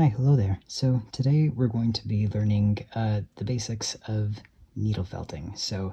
Hi, hello there. So today we're going to be learning uh, the basics of needle felting. So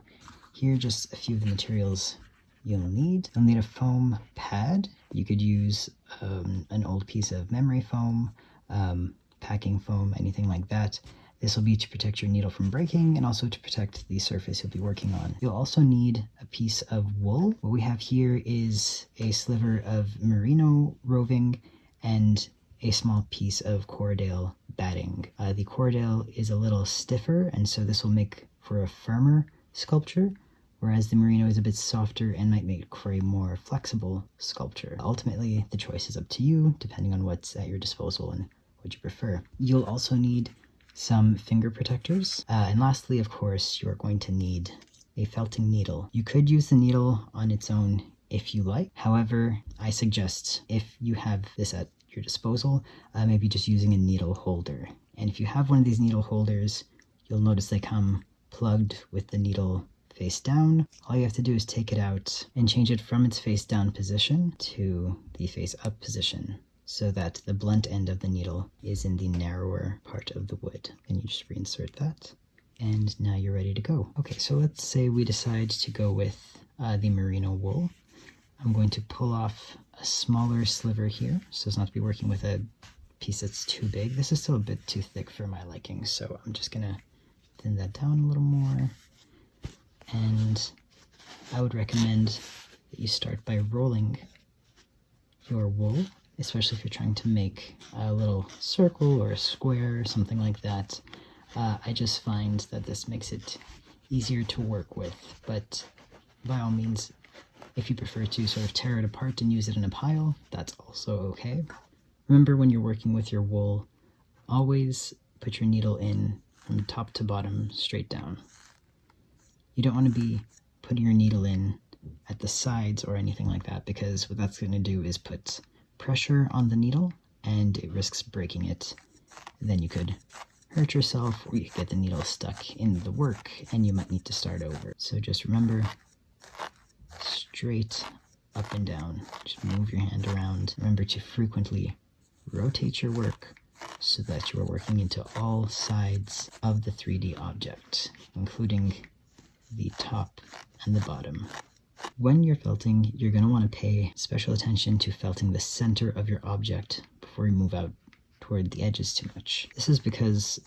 here are just a few of the materials you'll need. You'll need a foam pad. You could use um, an old piece of memory foam, um, packing foam, anything like that. This will be to protect your needle from breaking and also to protect the surface you'll be working on. You'll also need a piece of wool. What we have here is a sliver of merino roving and a small piece of Corriedale batting. Uh, the Corriedale is a little stiffer, and so this will make for a firmer sculpture, whereas the Merino is a bit softer and might make for a more flexible sculpture. Ultimately, the choice is up to you, depending on what's at your disposal and what you prefer. You'll also need some finger protectors. Uh, and lastly, of course, you're going to need a felting needle. You could use the needle on its own if you like. However, I suggest if you have this at your disposal, uh, maybe just using a needle holder. And if you have one of these needle holders, you'll notice they come plugged with the needle face down. All you have to do is take it out and change it from its face down position to the face up position so that the blunt end of the needle is in the narrower part of the wood. And you just reinsert that. And now you're ready to go. Okay, so let's say we decide to go with uh, the merino wool. I'm going to pull off a smaller sliver here, so as not to be working with a piece that's too big. This is still a bit too thick for my liking, so I'm just gonna thin that down a little more. And I would recommend that you start by rolling your wool, especially if you're trying to make a little circle or a square or something like that. Uh, I just find that this makes it easier to work with, but by all means, if you prefer to sort of tear it apart and use it in a pile, that's also okay. Remember when you're working with your wool, always put your needle in from top to bottom straight down. You don't want to be putting your needle in at the sides or anything like that because what that's going to do is put pressure on the needle and it risks breaking it. Then you could hurt yourself or you could get the needle stuck in the work and you might need to start over. So just remember straight up and down. Just move your hand around. Remember to frequently rotate your work so that you are working into all sides of the 3D object, including the top and the bottom. When you're felting, you're going to want to pay special attention to felting the center of your object before you move out toward the edges too much. This is because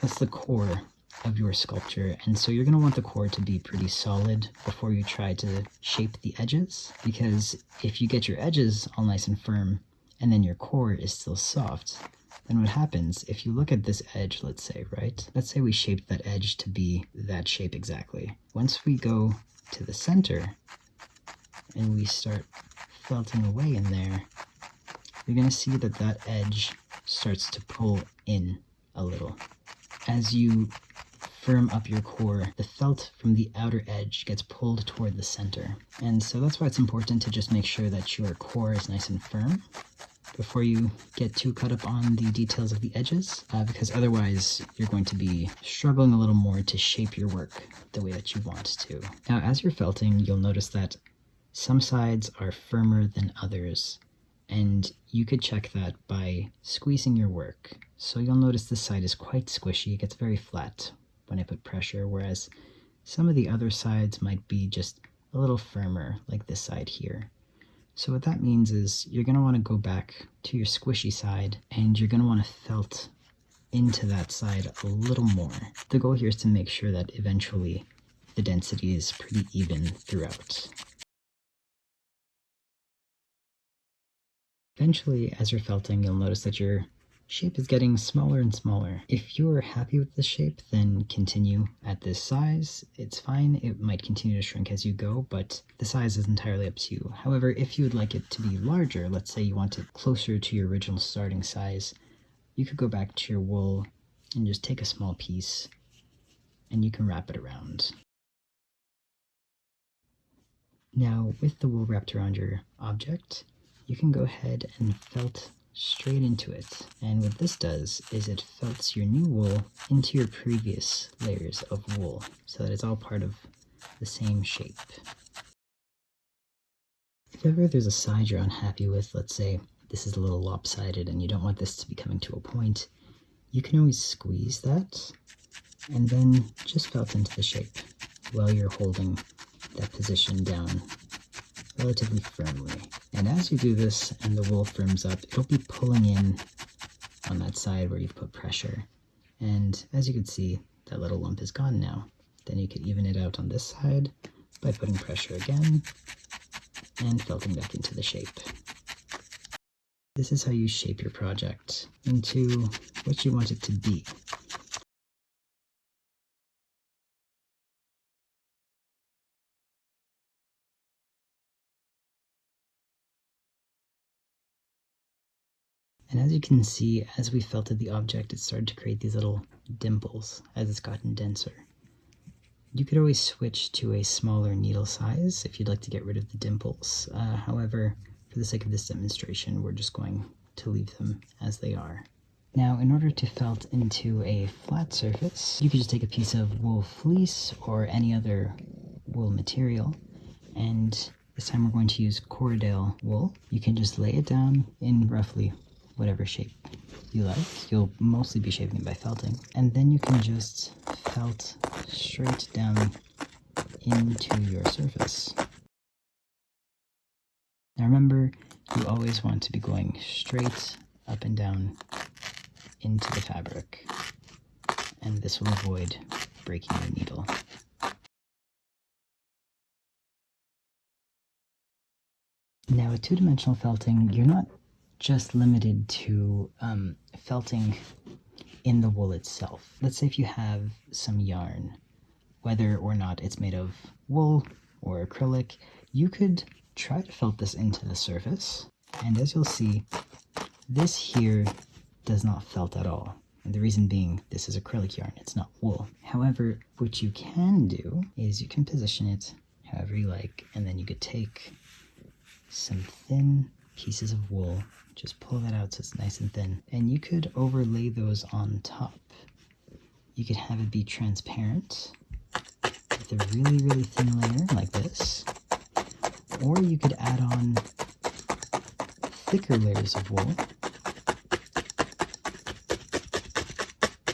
that's the core of your sculpture and so you're going to want the core to be pretty solid before you try to shape the edges because if you get your edges all nice and firm and then your core is still soft then what happens if you look at this edge let's say right? Let's say we shaped that edge to be that shape exactly. Once we go to the center and we start felting away in there you're going to see that that edge starts to pull in a little. As you firm up your core, the felt from the outer edge gets pulled toward the center. And so that's why it's important to just make sure that your core is nice and firm before you get too cut up on the details of the edges, uh, because otherwise you're going to be struggling a little more to shape your work the way that you want to. Now, as you're felting, you'll notice that some sides are firmer than others, and you could check that by squeezing your work. So you'll notice this side is quite squishy, it gets very flat, when I put pressure, whereas some of the other sides might be just a little firmer, like this side here. So what that means is you're going to want to go back to your squishy side, and you're going to want to felt into that side a little more. The goal here is to make sure that eventually the density is pretty even throughout. Eventually, as you're felting, you'll notice that your shape is getting smaller and smaller. If you're happy with the shape, then continue at this size. It's fine. It might continue to shrink as you go, but the size is entirely up to you. However, if you would like it to be larger, let's say you want it closer to your original starting size, you could go back to your wool and just take a small piece and you can wrap it around. Now, with the wool wrapped around your object, you can go ahead and felt straight into it. And what this does is it felts your new wool into your previous layers of wool so that it's all part of the same shape. If ever there's a side you're unhappy with, let's say this is a little lopsided and you don't want this to be coming to a point, you can always squeeze that and then just felt into the shape while you're holding that position down relatively firmly. And as you do this and the wool firms up, it'll be pulling in on that side where you've put pressure. And as you can see, that little lump is gone now. Then you can even it out on this side by putting pressure again and felting back into the shape. This is how you shape your project into what you want it to be. And as you can see, as we felted the object, it started to create these little dimples as it's gotten denser. You could always switch to a smaller needle size if you'd like to get rid of the dimples. Uh, however, for the sake of this demonstration, we're just going to leave them as they are. Now, in order to felt into a flat surface, you could just take a piece of wool fleece or any other wool material, and this time we're going to use Corriedale wool. You can just lay it down in roughly whatever shape you like. You'll mostly be shaping it by felting. And then you can just felt straight down into your surface. Now remember, you always want to be going straight up and down into the fabric, and this will avoid breaking your needle. Now with two-dimensional felting, you're not just limited to um, felting in the wool itself. Let's say if you have some yarn, whether or not it's made of wool or acrylic, you could try to felt this into the surface. And as you'll see, this here does not felt at all. And the reason being, this is acrylic yarn, it's not wool. However, what you can do is you can position it however you like, and then you could take some thin pieces of wool just pull that out so it's nice and thin. And you could overlay those on top. You could have it be transparent with a really, really thin layer like this. Or you could add on thicker layers of wool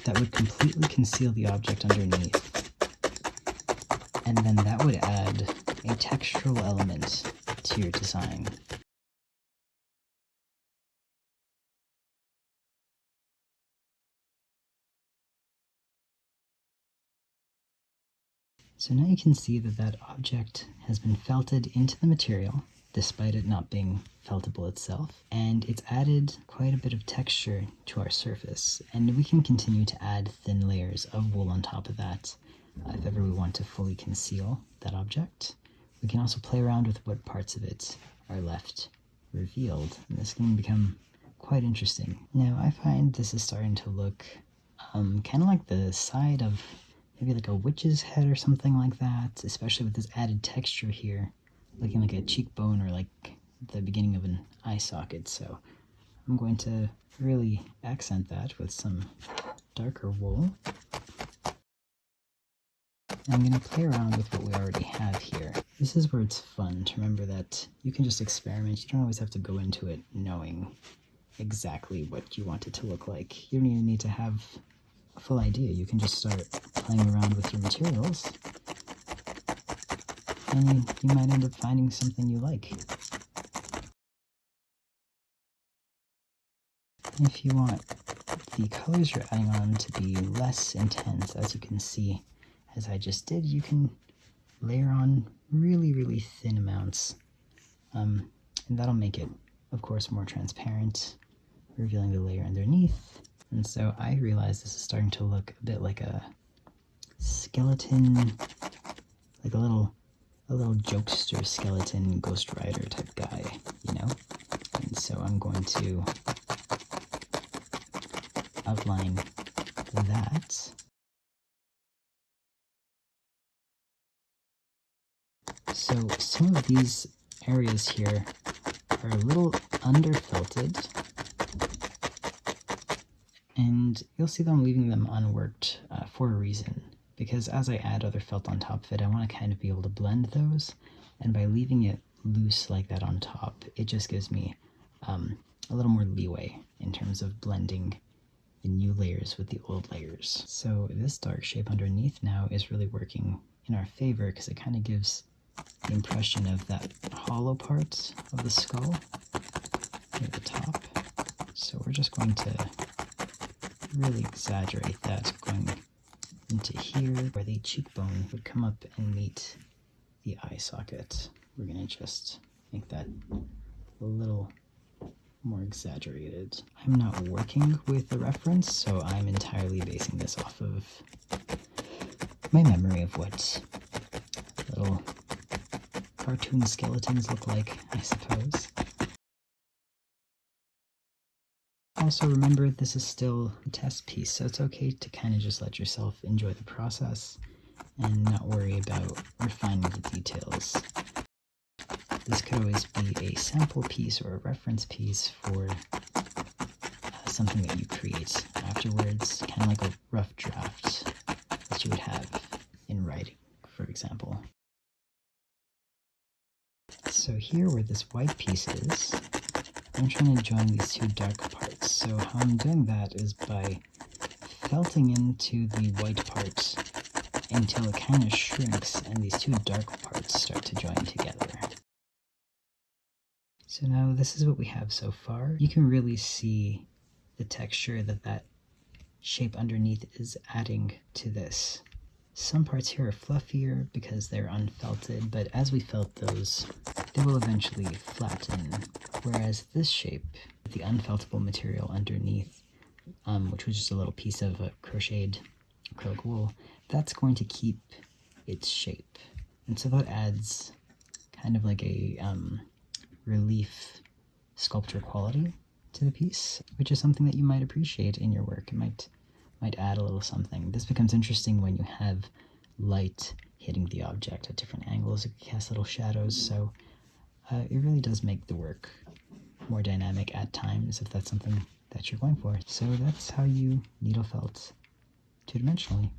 that would completely conceal the object underneath. And then that would add a textural element to your design. So now you can see that that object has been felted into the material, despite it not being feltable itself, and it's added quite a bit of texture to our surface, and we can continue to add thin layers of wool on top of that uh, if ever we want to fully conceal that object. We can also play around with what parts of it are left revealed, and this can become quite interesting. Now I find this is starting to look um, kind of like the side of maybe like a witch's head or something like that, especially with this added texture here, looking like a cheekbone or like the beginning of an eye socket. So I'm going to really accent that with some darker wool. I'm going to play around with what we already have here. This is where it's fun to remember that you can just experiment. You don't always have to go into it knowing exactly what you want it to look like. You don't even need to have full idea. You can just start playing around with your materials and you might end up finding something you like. If you want the colors you're adding on to be less intense, as you can see, as I just did, you can layer on really, really thin amounts. Um, and that'll make it, of course, more transparent, revealing the layer underneath. And so I realize this is starting to look a bit like a skeleton, like a little, a little jokester skeleton Ghost Rider type guy, you know? And so I'm going to outline that. So some of these areas here are a little underfelted and you'll see that I'm leaving them unworked uh, for a reason because as I add other felt on top of it I want to kind of be able to blend those and by leaving it loose like that on top it just gives me um, a little more leeway in terms of blending the new layers with the old layers. So this dark shape underneath now is really working in our favor because it kind of gives the impression of that hollow part of the skull near the top. So we're just going to really exaggerate that going into here where the cheekbone would come up and meet the eye socket. We're going to just make that a little more exaggerated. I'm not working with the reference, so I'm entirely basing this off of my memory of what little cartoon skeletons look like, I suppose. Also remember this is still a test piece, so it's okay to kind of just let yourself enjoy the process and not worry about refining the details. This could always be a sample piece or a reference piece for uh, something that you create afterwards, kind of like a rough draft that you would have in writing, for example. So here where this white piece is, I'm trying to join these two dark parts. So how I'm doing that is by felting into the white part until it kind of shrinks and these two dark parts start to join together. So now this is what we have so far. You can really see the texture that that shape underneath is adding to this. Some parts here are fluffier because they're unfelted, but as we felt those, they will eventually flatten. Whereas this shape, the unfeltable material underneath, um, which was just a little piece of crocheted acrylic wool, that's going to keep its shape. And so that adds kind of like a um, relief sculpture quality to the piece, which is something that you might appreciate in your work. It might might add a little something. This becomes interesting when you have light hitting the object at different angles. It casts little shadows, so uh, it really does make the work more dynamic at times if that's something that you're going for. So that's how you needle felt two-dimensionally.